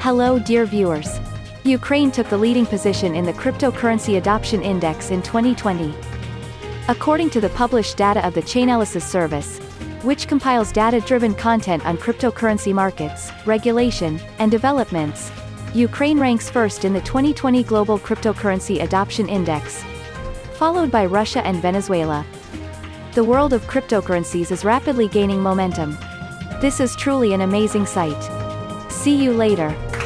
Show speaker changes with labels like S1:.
S1: Hello dear viewers. Ukraine took the leading position in the Cryptocurrency Adoption Index in 2020. According to the published data of the Chainalysis service, which compiles data-driven content on cryptocurrency markets, regulation, and developments, Ukraine ranks first in the 2020 Global Cryptocurrency Adoption Index, followed by Russia and Venezuela. The world of cryptocurrencies is rapidly gaining momentum. This is truly an amazing sight. See you later.